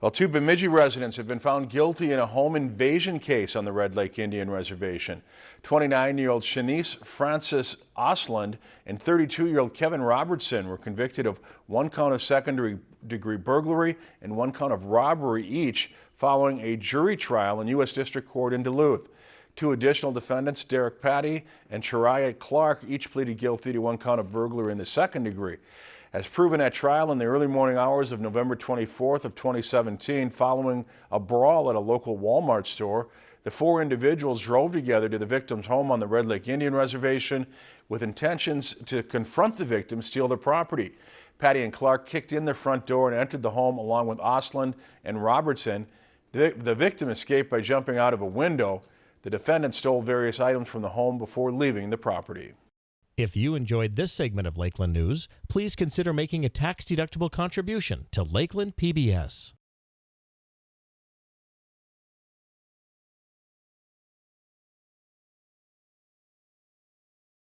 Well, two Bemidji residents have been found guilty in a home invasion case on the Red Lake Indian Reservation. 29-year-old Shanice Francis Osland and 32-year-old Kevin Robertson were convicted of one count of secondary degree burglary and one count of robbery each following a jury trial in U.S. District Court in Duluth. Two additional defendants, Derek Patty and Chariah Clark, each pleaded guilty to one count of burglary in the second degree. As proven at trial in the early morning hours of November 24th of 2017, following a brawl at a local Walmart store, the four individuals drove together to the victim's home on the Red Lake Indian Reservation with intentions to confront the victim, steal their property. Patty and Clark kicked in the front door and entered the home along with Osland and Robertson. The, the victim escaped by jumping out of a window. The defendant stole various items from the home before leaving the property. If you enjoyed this segment of Lakeland News, please consider making a tax-deductible contribution to Lakeland PBS.